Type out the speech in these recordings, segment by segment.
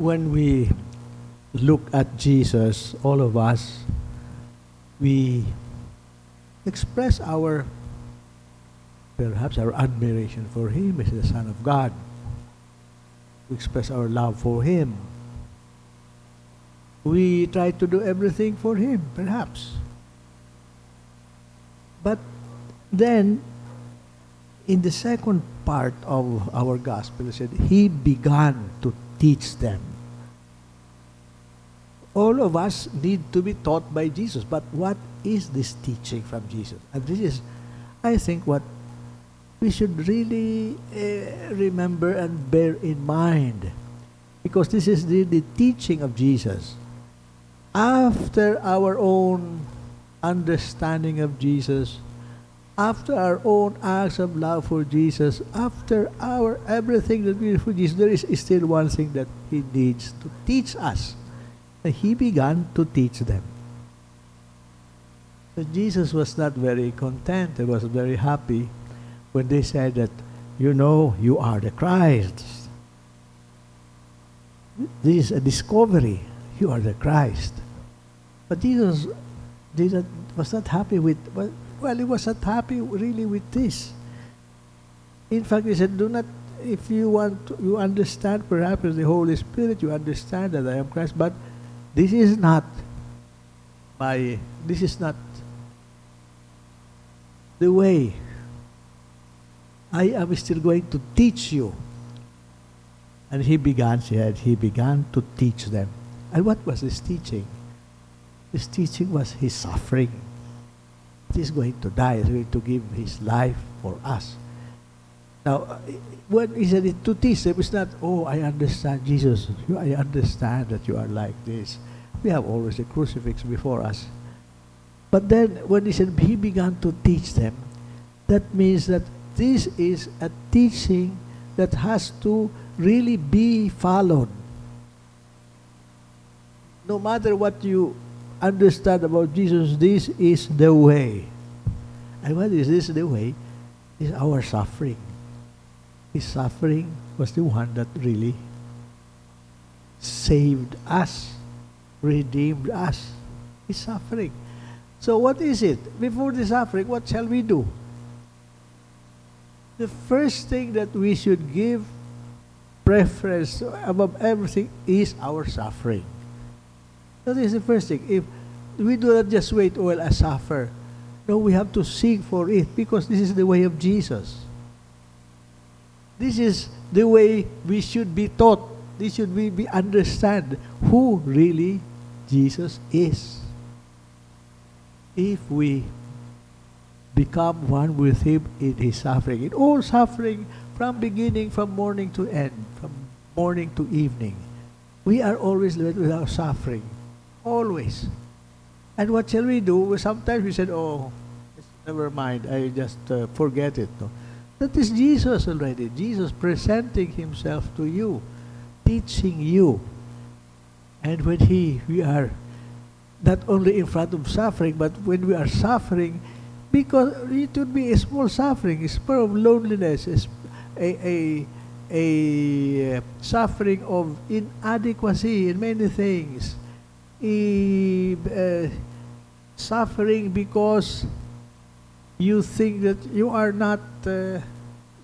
when we look at Jesus, all of us, we express our, perhaps our admiration for Him as the Son of God. We express our love for Him. We try to do everything for Him, perhaps. But then, in the second part of our gospel, it said, He began to teach them. All of us need to be taught by Jesus. But what is this teaching from Jesus? And this is, I think, what we should really uh, remember and bear in mind. Because this is the, the teaching of Jesus. After our own understanding of Jesus, after our own acts of love for Jesus, after our everything that we do for Jesus, there is still one thing that He needs to teach us. He began to teach them. Jesus was not very content, He was very happy when they said that, you know, you are the Christ. This is a discovery. You are the Christ. But Jesus did was not happy with, well, well, he was not happy really with this. In fact, he said, do not, if you want, to, you understand perhaps the Holy Spirit, you understand that I am Christ, but this is not my, this is not the way. I am still going to teach you. And he began, said, he began to teach them. And what was his teaching? His teaching was his suffering. He is going to die. He is going to give his life for us. Now, when he said it to teach them, it's not, oh, I understand Jesus. I understand that you are like this. We have always a crucifix before us. But then, when he said he began to teach them, that means that this is a teaching that has to really be followed. No matter what you understand about Jesus, this is the way. And what is this the way? Is our suffering. His suffering was the one that really saved us, redeemed us. His suffering. So what is it? Before the suffering, what shall we do? The first thing that we should give preference above everything is our suffering. That is the first thing. If we do not just wait, well, I suffer. No, we have to seek for it because this is the way of Jesus. This is the way we should be taught. This should we be understand who really Jesus is. If we become one with Him in His suffering, in all suffering, from beginning, from morning to end, from morning to evening, we are always led with our suffering. Always. And what shall we do? Sometimes we said, oh, never mind, I just uh, forget it. No? That is Jesus already. Jesus presenting himself to you, teaching you. And when he, we are not only in front of suffering, but when we are suffering, because it would be a small suffering, a spur of loneliness, a, a, a, a suffering of inadequacy in many things, a, uh, suffering because you think that you are not uh,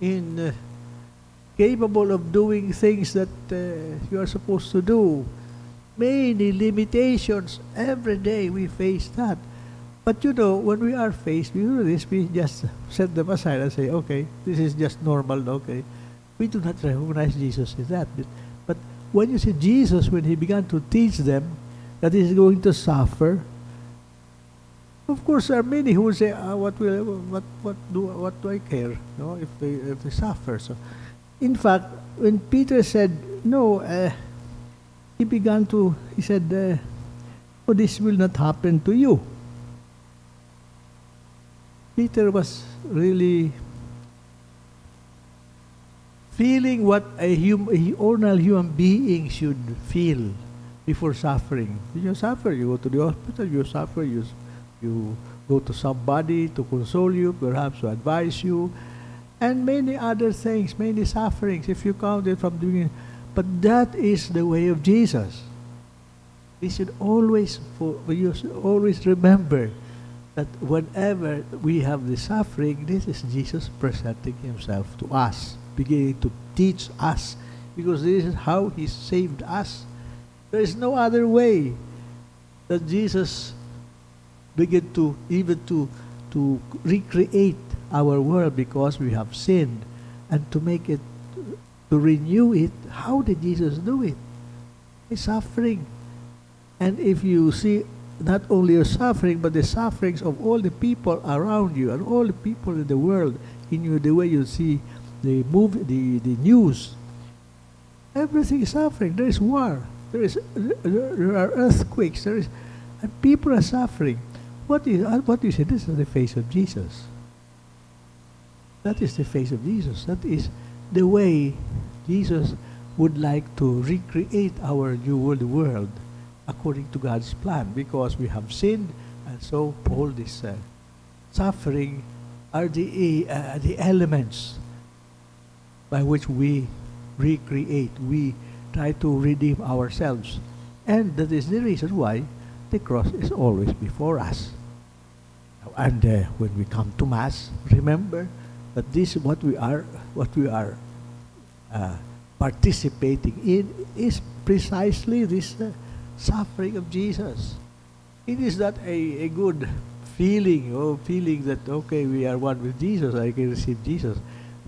in uh, capable of doing things that uh, you are supposed to do. Many limitations. Every day we face that. But you know, when we are faced with this, we just set them aside and say, okay, this is just normal, okay. We do not recognize Jesus in that. But when you see Jesus, when he began to teach them that he is going to suffer, of course, there are many who say, ah, "What will, what, what do, what do I care? No, if they, if they suffer." So, in fact, when Peter said, "No," uh, he began to. He said, uh, "Oh, this will not happen to you." Peter was really feeling what a, hum, a ordinary human being should feel before suffering. You suffer, you go to the hospital, you suffer, you you go to somebody to console you, perhaps to advise you, and many other things, many sufferings, if you count it from doing But that is the way of Jesus. We should always, for, we should always remember that whenever we have the suffering, this is Jesus presenting himself to us, beginning to teach us, because this is how he saved us. There is no other way that Jesus began to even to to recreate our world because we have sinned and to make it to renew it. How did jesus do it? He's suffering. And if you see not only your suffering but the sufferings of all the people around you and all the people in the world in you the way you see the movie the, the news. Everything is suffering. There is war. There is there are earthquakes. There is and people are suffering what is uh, what you say? This is the face of Jesus. That is the face of Jesus. That is the way Jesus would like to recreate our new world world according to God's plan because we have sinned and so all this uh, suffering are the uh, the elements by which we recreate we try to redeem ourselves and that is the reason why the cross is always before us and uh, when we come to mass, remember that this what we are, what we are uh, participating in is precisely this uh, suffering of Jesus. It is not a, a good feeling or feeling that okay we are one with Jesus, I can receive Jesus.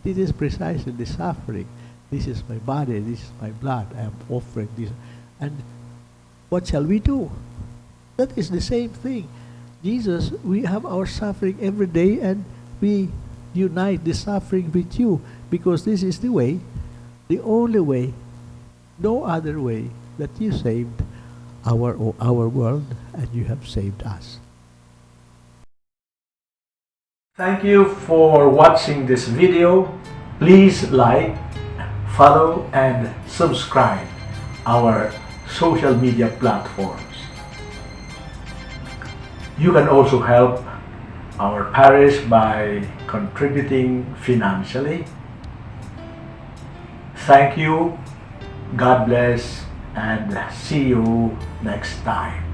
It is precisely the suffering. This is my body, this is my blood, I am offering this. And what shall we do? That is the same thing. Jesus, we have our suffering every day and we unite the suffering with you because this is the way, the only way, no other way that you saved our, our world and you have saved us. Thank you for watching this video. Please like, follow and subscribe our social media platforms. You can also help our parish by contributing financially. Thank you, God bless, and see you next time.